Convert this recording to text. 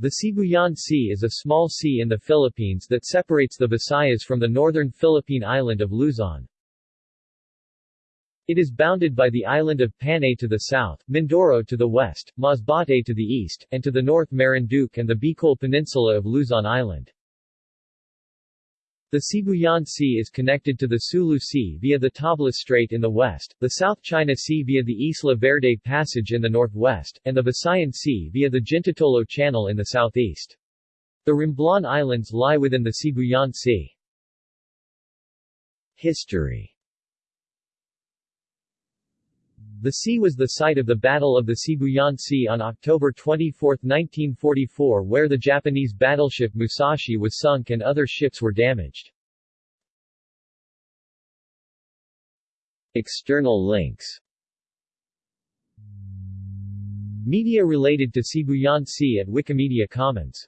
The Sibuyan Sea is a small sea in the Philippines that separates the Visayas from the northern Philippine island of Luzon. It is bounded by the island of Panay to the south, Mindoro to the west, Masbate to the east, and to the north Marinduque and the Bicol Peninsula of Luzon Island. The Sibuyan Sea is connected to the Sulu Sea via the Tablas Strait in the west, the South China Sea via the Isla Verde Passage in the northwest, and the Visayan Sea via the Jintotolo Channel in the southeast. The Romblon Islands lie within the Sibuyan Sea. History The sea was the site of the Battle of the Sibuyan Sea on October 24, 1944 where the Japanese battleship Musashi was sunk and other ships were damaged. External links Media related to Sibuyan Sea at Wikimedia Commons